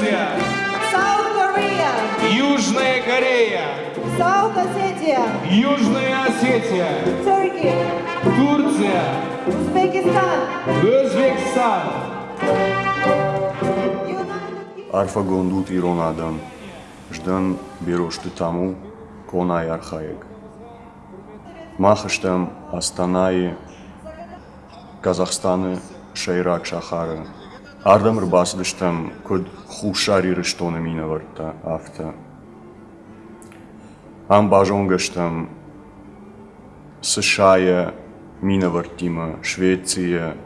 Турция, South Korea, Южная Корея, South Ossetia, Южная Осетия, Turkey, Турция, Uzbekistan, Өзбекстан. United Արֆագոնդուտ Իրոնադան, ժդան բերոշտը տամու կոնայ արխայեկ։ Մախշտեմ Աստանայի Կազախստանը շեյրակ շախարը։ Ардам рбас дыштам, код хушари рыштона мина варта афта. Ам бажон гаштам, США мина вартима, Швеция,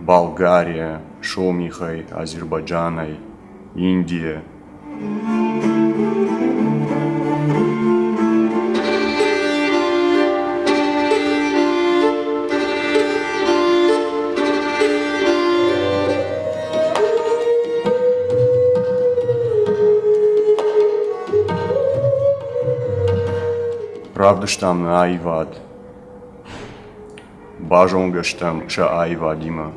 Болгария, Шомихай, Азербайджанай, Индия. Pravdu shtam në ai vad. Bazhongë shtam që ai vadima.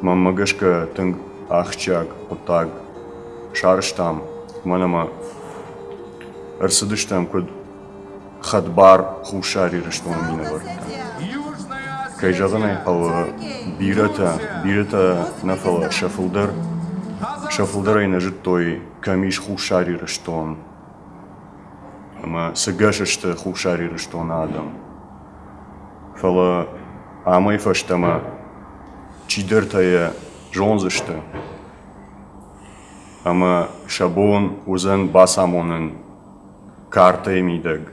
Më më gëshkë të ngë ahçak, pëtak, sharështam, më në më, хатбар хушари риштон минаварда кайжазанай ала бирата бирата нафала шафылдар шафылдарай нажит той камиш хушари риштон ама сагашашта хушари риштон адам. Фала амай фаштама чидертая жонзышта ама шабон узан басамонын карта емидег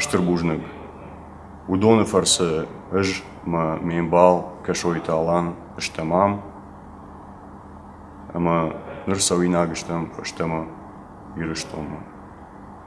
shtërbuzhnë. U do në farë se është më me imbal, këshoj të alan, është të mam, ama nërsa u inagë është të më, është të më.